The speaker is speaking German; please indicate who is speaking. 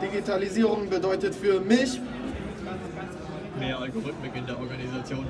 Speaker 1: Digitalisierung bedeutet für mich
Speaker 2: Mehr Algorithmik in der Organisation.